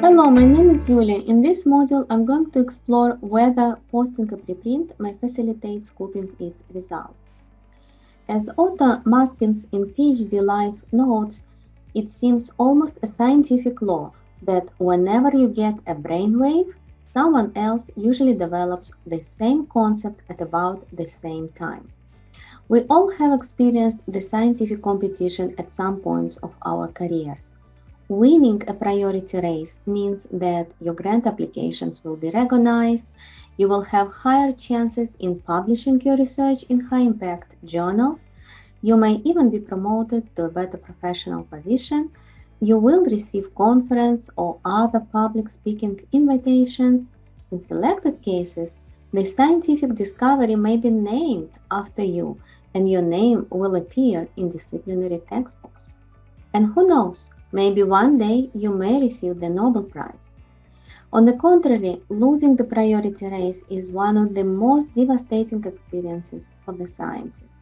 Hello, my name is Yulia. In this module, I'm going to explore whether posting a preprint may facilitate scooping its results. As Otto Maskins in PhD Life notes, it seems almost a scientific law that whenever you get a brainwave, someone else usually develops the same concept at about the same time. We all have experienced the scientific competition at some points of our careers. Winning a priority race means that your grant applications will be recognized, you will have higher chances in publishing your research in high impact journals, you may even be promoted to a better professional position, you will receive conference or other public speaking invitations. In selected cases, the scientific discovery may be named after you and your name will appear in disciplinary textbooks. And who knows, Maybe one day you may receive the Nobel Prize. On the contrary, losing the priority race is one of the most devastating experiences for the scientist.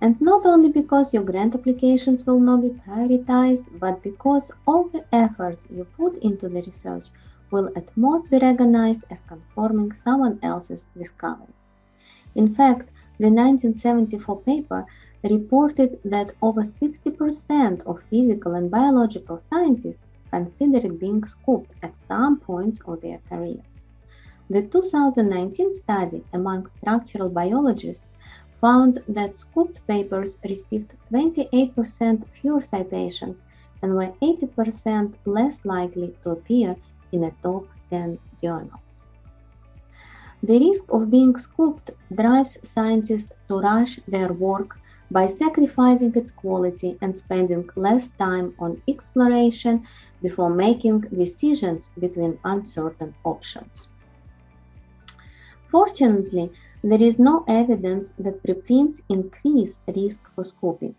And not only because your grant applications will not be prioritized, but because all the efforts you put into the research will at most be recognized as conforming someone else's discovery. In fact, the 1974 paper reported that over 60% of physical and biological scientists considered being scooped at some points of their careers. The 2019 study among structural biologists found that scooped papers received 28% fewer citations and were 80% less likely to appear in a top 10 journals. The risk of being scooped drives scientists to rush their work by sacrificing its quality and spending less time on exploration before making decisions between uncertain options. Fortunately, there is no evidence that preprints increase risk for scooping.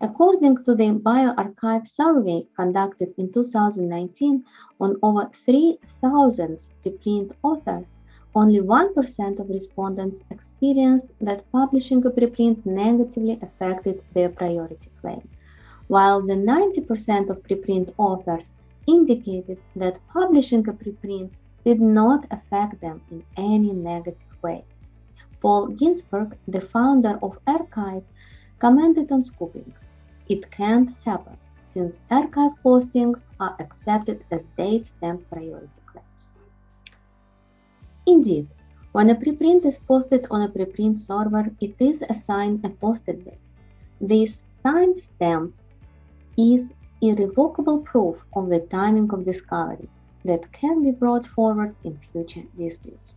According to the bioRxiv survey conducted in 2019 on over 3,000 preprint authors, only 1% of respondents experienced that publishing a preprint negatively affected their priority claim, while the 90% of preprint authors indicated that publishing a preprint did not affect them in any negative way. Paul Ginsparg, the founder of arXiv, commented on scooping. It can't happen since arXiv postings are accepted as date stamped priority claims. Indeed, when a preprint is posted on a preprint server, it is assigned a posted date. This timestamp is irrevocable proof of the timing of discovery that can be brought forward in future disputes.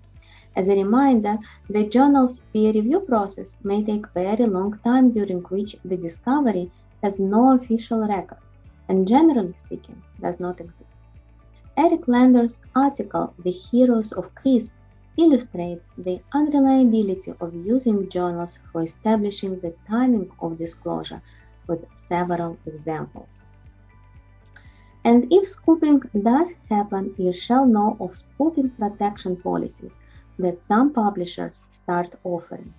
As a reminder, the journal's peer review process may take very long time during which the discovery has no official record and generally speaking does not exist. Eric Lander's article, The Heroes of CRISPR, illustrates the unreliability of using journals for establishing the timing of disclosure with several examples. And if scooping does happen, you shall know of scooping protection policies that some publishers start offering.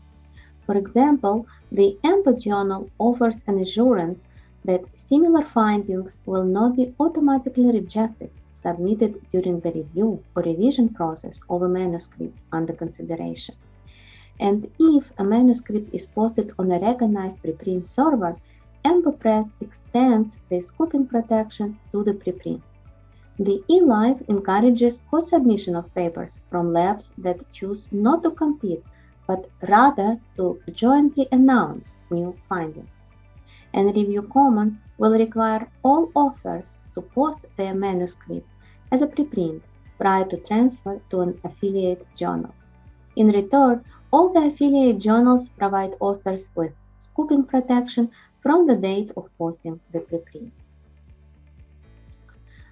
For example, the EMBO journal offers an assurance that similar findings will not be automatically rejected submitted during the review or revision process of a manuscript under consideration. And if a manuscript is posted on a recognized preprint server, EMBO extends the scooping protection to the preprint. The eLife encourages co-submission of papers from labs that choose not to compete, but rather to jointly announce new findings and Review Commons will require all authors to post their manuscript as a preprint prior to transfer to an affiliate journal. In return, all the affiliate journals provide authors with scooping protection from the date of posting the preprint.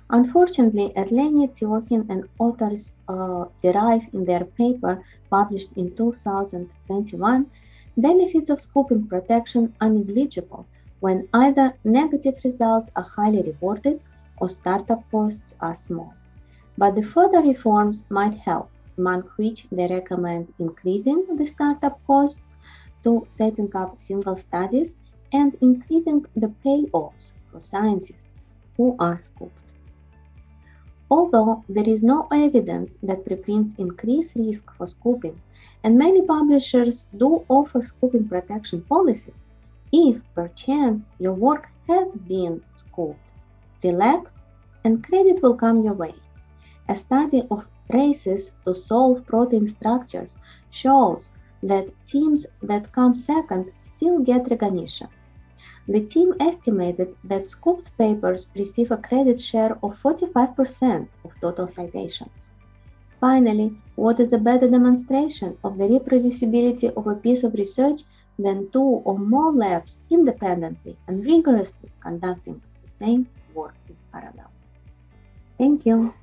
Unfortunately, as Lenny Tiokhin and authors uh, derive in their paper published in 2021, benefits of scooping protection are negligible when either negative results are highly reported or startup costs are small. But the further reforms might help, among which they recommend increasing the startup cost to setting up single studies and increasing the payoffs for scientists who are scooped. Although there is no evidence that preprints increase risk for scooping, and many publishers do offer scooping protection policies, if perchance your work has been scooped, relax and credit will come your way. A study of races to solve protein structures shows that teams that come second still get recognition. The team estimated that scooped papers receive a credit share of 45% of total citations. Finally, what is a better demonstration of the reproducibility of a piece of research than two or more labs independently and rigorously conducting the same work in parallel? Thank you.